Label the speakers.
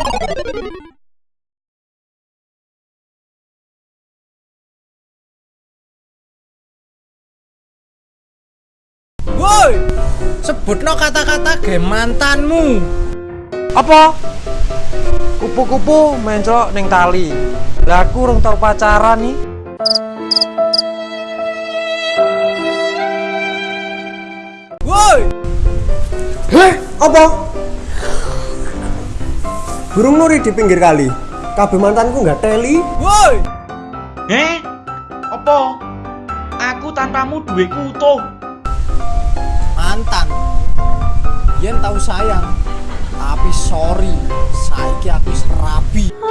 Speaker 1: Woi, sebutno kata-kata ge mantanmu.
Speaker 2: Apa? Kupu-kupu mencok ning tali. Lah aku tau pacaran nih.
Speaker 1: Woi,
Speaker 3: Heh, apa? Burung nuri di pinggir kali. Kabeh mantanku nggak teli.
Speaker 1: woi.
Speaker 4: Eh? Apa? Aku tanpamu duwe utuh.
Speaker 1: Mantan. Yen tahu sayang, tapi sorry, saiki aku wis rabi.
Speaker 5: Lengser wengi